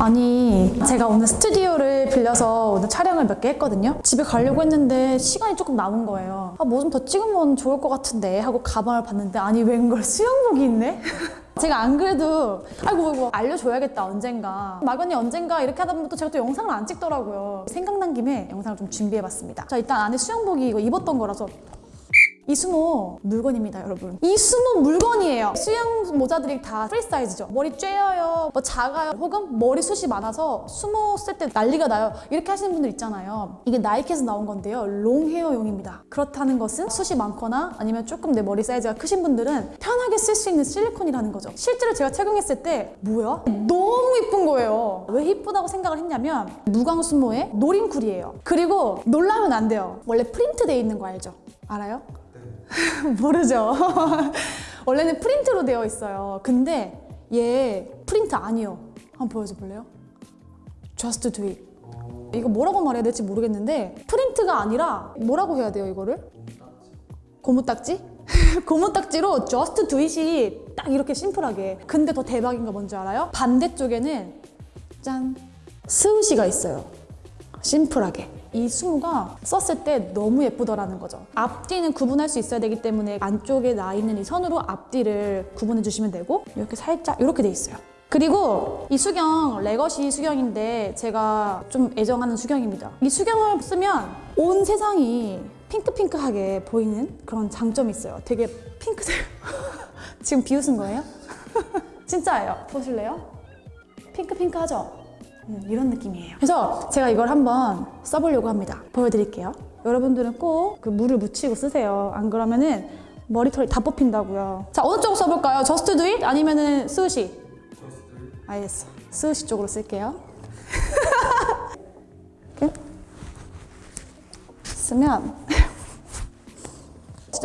아니 제가 오늘 스튜디오를 빌려서 오늘 촬영을 몇 개 했거든요. 집에 가려고 했는데 시간이 조금 남은 거예요. 아 뭐 좀 더 찍으면 좋을 것 같은데 하고 가방을 봤는데 아니 웬걸 수영복이 있네? 제가 안 그래도 아이고 이거 알려줘야겠다 언젠가. 막연히 언젠가 이렇게 하다 보면 또 제가 또 영상을 안 찍더라고요. 생각난 김에 영상을 좀 준비해봤습니다. 자 일단 안에 수영복이 이거 입었던 거라서 이 수모 물건입니다 여러분. 이 수모 물건이에요. 수영 모자들이 다 프리 사이즈죠. 머리 죄어요. 뭐 작아요. 혹은 머리 숱이 많아서 수모 쓸 때 난리가 나요. 이렇게 하시는 분들 있잖아요. 이게 나이키에서 나온 건데요. long hair용입니다. 그렇다는 것은 숱이 많거나 아니면 조금 내 머리 사이즈가 크신 분들은 편하게 쓸 수 있는 실리콘이라는 거죠. 실제로 제가 착용했을 때 뭐야? 너무 이쁜 거예요. 왜 이쁘다고 생각을 했냐면 무광 수모에 no wrinkle이에요. 그리고 놀라면 안 돼요. 원래 프린트 돼 있는 거 알죠? 알아요? 모르죠. 원래는 프린트로 되어 있어요. 근데 얘 프린트 아니요. 한번 보여줘 볼래요? Just do it. 이거 뭐라고 말해야 될지 모르겠는데 프린트가 아니라 뭐라고 해야 돼요 이거를? 고무딱지? 고무딱지로 Just do it이 딱 이렇게 심플하게 근데 더 대박인 거 뭔지 알아요? 반대쪽에는 짠 Swoosh가 있어요 심플하게 이 수모가 썼을 때 너무 예쁘더라는 거죠 앞뒤는 구분할 수 있어야 되기 때문에 안쪽에 나 있는 이 선으로 앞뒤를 구분해 주시면 되고 이렇게 살짝 이렇게 돼 있어요 그리고 이 수경 Legacy 수경인데 제가 좀 애정하는 수경입니다 이 수경을 쓰면 온 세상이 핑크핑크하게 보이는 그런 장점이 있어요 되게 핑크색 지금 비웃은 거예요? 진짜예요 보실래요? 핑크핑크하죠? 음, 이런 느낌이에요. 그래서 제가 이걸 한번 써보려고 합니다. 보여드릴게요. 여러분들은 꼭 그 물을 묻히고 쓰세요. 안 그러면은 머리털이 다 뽑힌다고요. 자, 어느 쪽으로 써볼까요? Just Do It 아니면은 Swoosh? 알겠어. Swoosh 쪽으로 쓸게요. 쓰면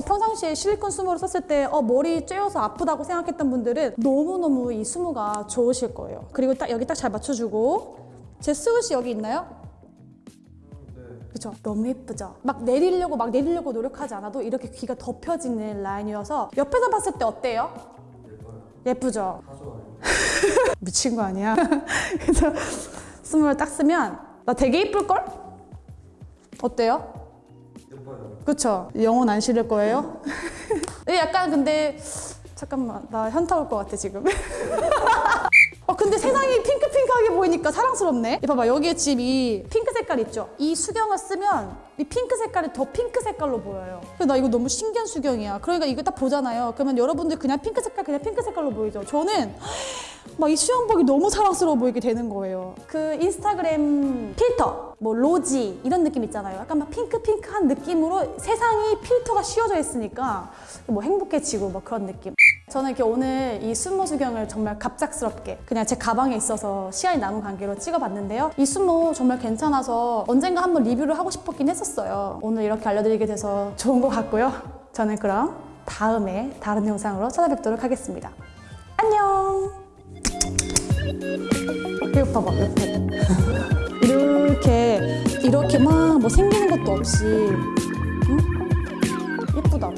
평상시에 실리콘 수모를 썼을 때 어, 머리 쬐어서 아프다고 생각했던 분들은 너무너무 이 수모가 좋으실 거예요. 그리고 딱 여기 딱 잘 맞춰주고 제 스우시 여기 있나요? 그쵸? 너무 예쁘죠? 막 내리려고 막 내리려고 노력하지 않아도 이렇게 귀가 덮여지는 라인이어서 옆에서 봤을 때 어때요? 예쁘죠? 미친 거 아니야? 그래서 수모를 딱 쓰면 나 되게 예쁠걸? 어때요? 그쵸? 영혼 안 실을 거예요? 네, 약간 근데 잠깐만 나 현타 올 것 같아 지금 어 근데 세상이 핑크핑크하게 보이니까 사랑스럽네 이 봐봐 여기에 지금 이 핑크 색깔 있죠? 이 수경을 쓰면 이 핑크 색깔이 더 핑크 색깔로 보여요 근데 나 이거 너무 신기한 수경이야 그러니까 이거 딱 보잖아요 그러면 여러분들 그냥 핑크 색깔 그냥 핑크 색깔로 보이죠? 저는 막 이 수영복이 너무 사랑스러워 보이게 되는 거예요. 그 인스타그램 필터, 뭐 로지 이런 느낌 있잖아요. 약간 막 핑크핑크한 느낌으로 세상이 필터가 씌워져 있으니까 뭐 행복해지고 뭐 그런 느낌. 저는 이렇게 오늘 이 순모 수경을 정말 갑작스럽게 그냥 제 가방에 있어서 시간이 남은 관계로 찍어봤는데요. 이 순모 정말 괜찮아서 언젠가 한번 리뷰를 하고 싶었긴 했었어요. 오늘 이렇게 알려드리게 돼서 좋은 것 같고요. 저는 그럼 다음에 다른 영상으로 찾아뵙도록 하겠습니다. 안녕! 이거 봐봐 옆에 이렇게 이렇게 막 뭐 생기는 것도 없이 응? 예쁘다